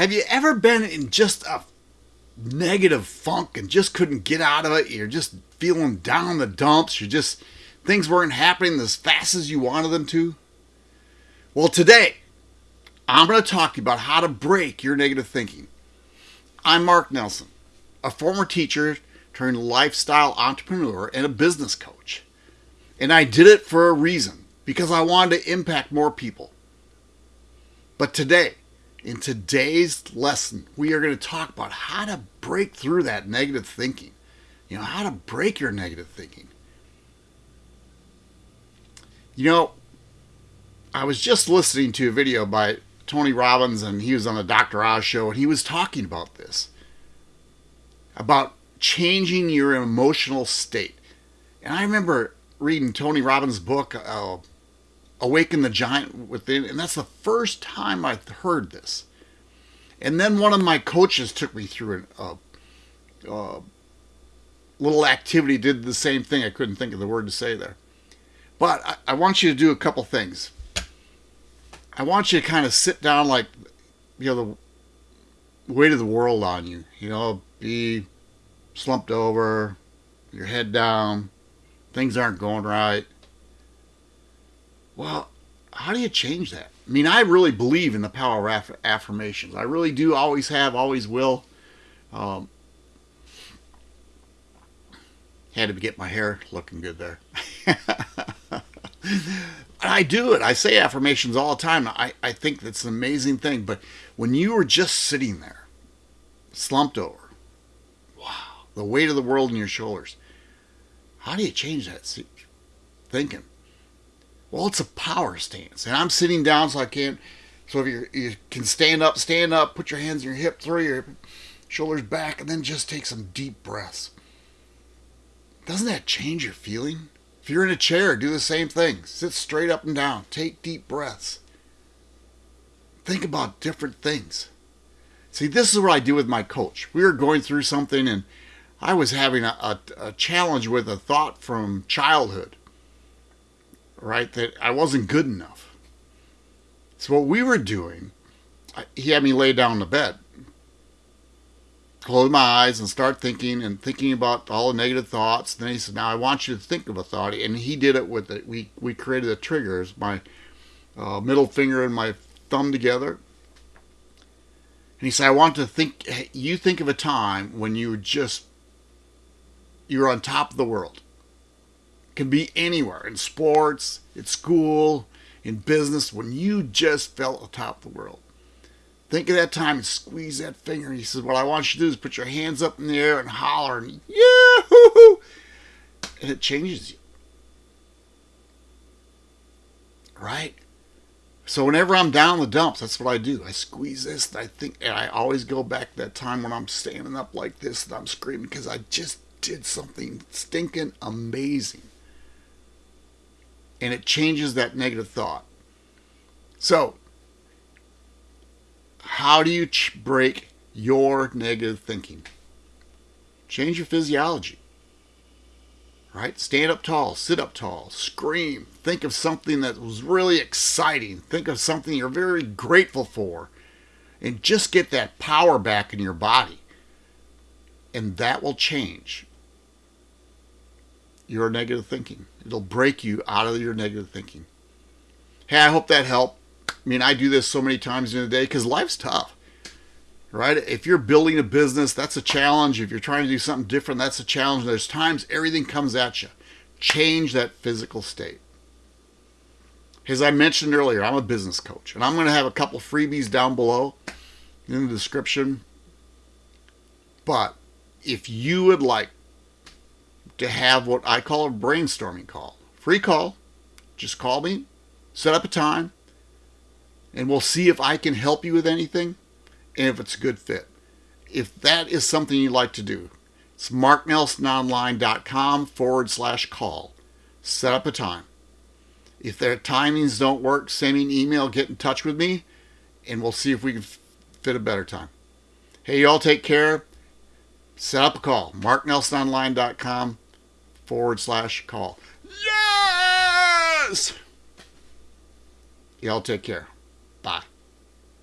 Have you ever been in just a negative funk and just couldn't get out of it? You're just feeling down the dumps. You're just, things weren't happening as fast as you wanted them to? Well, today, I'm going to talk to you about how to break your negative thinking. I'm Mark Nelson, a former teacher turned lifestyle entrepreneur and a business coach. And I did it for a reason because I wanted to impact more people. But today, in today's lesson, we are going to talk about how to break through that negative thinking. You know, how to break your negative thinking. You know, I was just listening to a video by Tony Robbins, and he was on the Dr. Oz show, and he was talking about this about changing your emotional state. And I remember reading Tony Robbins' book, uh, Awaken the Giant Within, and that's the first time I heard this. And then one of my coaches took me through a, a uh, uh, little activity, did the same thing. I couldn't think of the word to say there. But I, I want you to do a couple things. I want you to kind of sit down like, you know, the weight of the world on you. You know, be slumped over, your head down, things aren't going right. Well, how do you change that? I mean, I really believe in the power of aff- affirmations. I really do, always have, always will. Um, had to get my hair looking good there. I do it. I say affirmations all the time. I, I think that's an amazing thing. But when you were just sitting there, slumped over, wow, the weight of the world on your shoulders, how do you change that thinking? Well, it's a power stance. And I'm sitting down so I can't. So if you you can stand up, stand up, put your hands in your hip, throw your shoulders back, and then just take some deep breaths. Doesn't that change your feeling? If you're in a chair, do the same thing. Sit straight up and down. Take deep breaths. Think about different things. See, this is what I do with my coach. We were going through something, and I was having a, a, a challenge with a thought from childhood right? That I wasn't good enough. So what we were doing, he had me lay down in the bed, close my eyes, and start thinking and thinking about all the negative thoughts. And then he said, "Now I want you to think of a thought," and he did it with it. We we created the triggers, my uh, middle finger and my thumb together. And he said, "I want to think. You think of a time when you were just you were on top of the world." Can be anywhere in sports, at school, in business, when you just felt atop the world. Think of that time and squeeze that finger. He says, What I want you to do is put your hands up in the air and holler and yahoo! And it changes you. Right? So whenever I'm down the dumps, that's what I do. I squeeze this, and I think, and I always go back to that time when I'm standing up like this and I'm screaming because I just did something stinking amazing and it changes that negative thought. So, how do you break your negative thinking? Change your physiology. Right? Stand up tall, sit up tall, scream. Think of something that was really exciting. Think of something you're very grateful for. And just get that power back in your body. And that will change your negative thinking. It'll break you out of your negative thinking. Hey, I hope that helped. I mean, I do this so many times in a day because life's tough, right? If you're building a business, that's a challenge. If you're trying to do something different, that's a challenge. There's times everything comes at you. Change that physical state. As I mentioned earlier, I'm a business coach, and I'm going to have a couple freebies down below in the description. But if you would like to have what I call a brainstorming call. Free call. Just call me, set up a time, and we'll see if I can help you with anything and if it's a good fit. If that is something you'd like to do, it's marknelsononline.com forward slash call. Set up a time. If their timings don't work, send me an email, get in touch with me, and we'll see if we can fit a better time. Hey, y'all take care. Set up a call. marknelsononline.com forward slash call. Yes! Y'all take care. Bye.